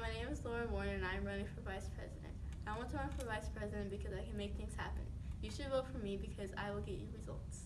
my name is Laura Warren, and I'm running for Vice President. I want to run for Vice President because I can make things happen. You should vote for me because I will get you results.